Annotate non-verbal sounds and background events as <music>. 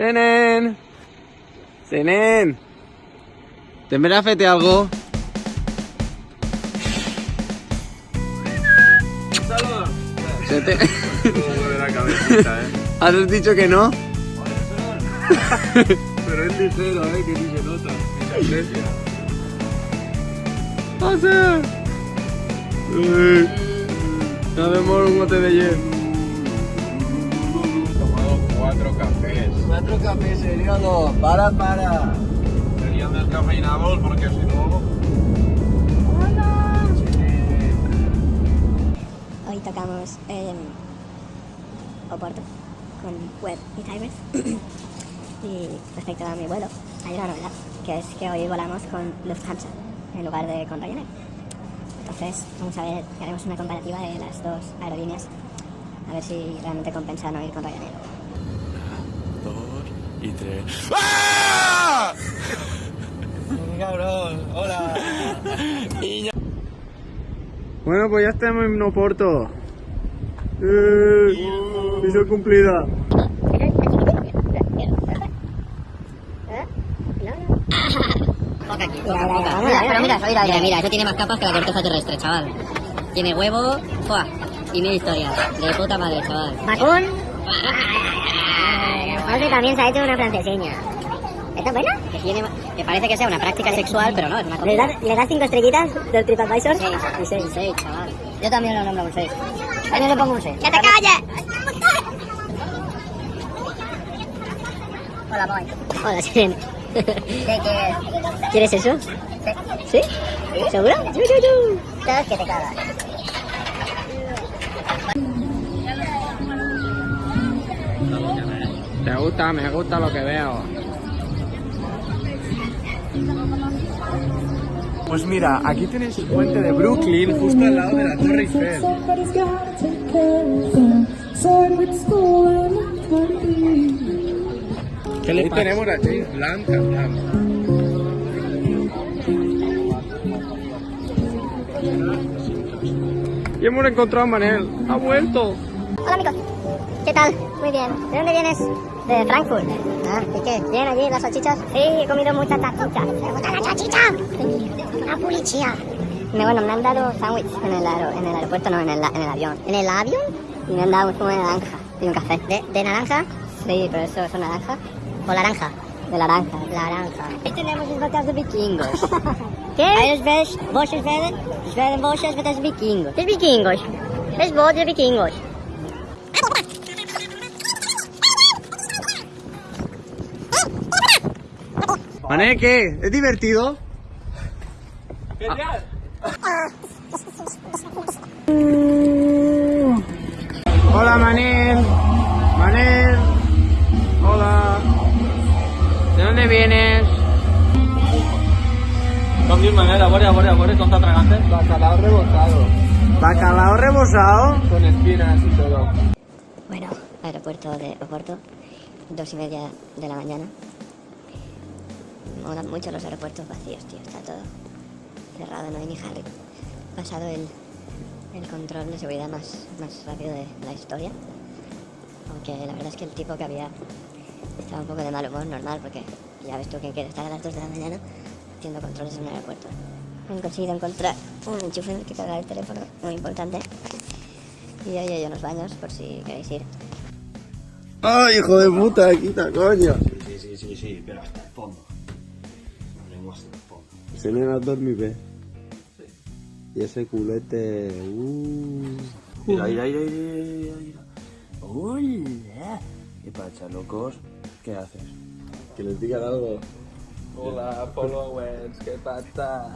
Senen. Senen. Fet algo? Se te... cabecita, <laughs> eh. ¿Has dicho que no? Pero es ligero, eh, que ni se nota. Ni se aprecia. ¡Pase! Uy. Nos vemos un bote de hielo. Cuatro cafés. Cuatro cafés. Para, para. Serían descafeinados porque si no... Hoy tocamos en Oporto con Web y Timers. <clears throat> y respecto a mi vuelo, hay una novedad, que es que hoy volamos con Lufthansa en lugar de con Ryanair. Entonces, vamos a ver, haremos una comparativa de las dos aerolíneas, a ver si realmente compensa no ir con Ryanair. Y tres. Bueno, pues ya estamos en Oporto. Eh, misión cumplida. Pero mira, mira, mira, mira, eso tiene más capas que la corteza terrestre, chaval. Tiene huevo, ¡fua! y mil historias. De puta madre, chaval. Macún. José también se ha hecho una franceseña. ¿Está buena? Que, tiene, que parece que sea una práctica sexual, pero no, es una ¿Le comida. das, ¿Le das cinco estrellitas del TripAdvisor? Seis, Y seis. un seis, chaval. Yo también lo nombro un 6. Yo le pongo un 6. ¡Que te calles! Hola, boy. Hola, Siren. ¿Qué quieres? ¿Quieres eso? ¿Sí? ¿Seguro? Yu, yu. Sabes que te cagas. Te gusta, me gusta lo que veo. Pues mira, aquí tenéis el puente de Brooklyn, justo al lado de la Torre Eiffel. ¿Qué le Ahí tenemos a James Blunt cantando. Y hemos encontrado a Manel. Ha vuelto. Hola, amigos. ¿Qué tal? Muy bien. ¿De dónde vienes? De Frankfurt. Ah, ¿y qué? ¿Bien allí las salchichas? Sí, he comido muchas salchichas. ¿Te gusta la salchicha? Una policía. Me, bueno, me han dado sándwich en el, aero- en el aeropuerto, no, en el, en el avión. ¿En el avión? Y me han dado un zumo de naranja y un café. ¿De, de naranja? Sí, pero eso es naranja. ¿O naranja? De naranja. Naranja. Ahí tenemos las botas de vikingos. <laughs> ¿Qué? Eres ves, werden, werden vosjes met als vikingos. Es vikingos. Es voz de vikingos. Manel, ¿qué? ¿Es divertido? Hola Manel. Manel. Hola. ¿De dónde vienes? Dius, Manel? A veure, a veure, a veure, com t'atragaste. Bacalao rebozado. ¿Bacalao rebozado? Con espinas y todo. Bueno, aeropuerto de Oporto, dos y media de la mañana. Molan mucho los aeropuertos vacíos, tío, está todo cerrado, no hay ni Harry. Pasado el, el control de seguridad más, más rápido de la historia. Aunque la verdad es que el tipo que había estaba un poco de mal humor, normal, porque ya ves tú que quiere estar a las 2 de la mañana haciendo controles en un aeropuerto. He conseguido encontrar un enchufe en el que cargar el teléfono, muy importante. Y ahí hay unos baños por si queréis ir. ¡Ay, hijo de puta! ¡Quita, coño! Sí, sí, sí, sí, pero hasta el fondo. Se me va a dormir, Y ese culete... Uh. Mira, mira, mira, mira, mira. Hola. ¿Qué pasa, locos? ¿Qué haces? Que les digan algo. Hola, followers, ¿qué pasa?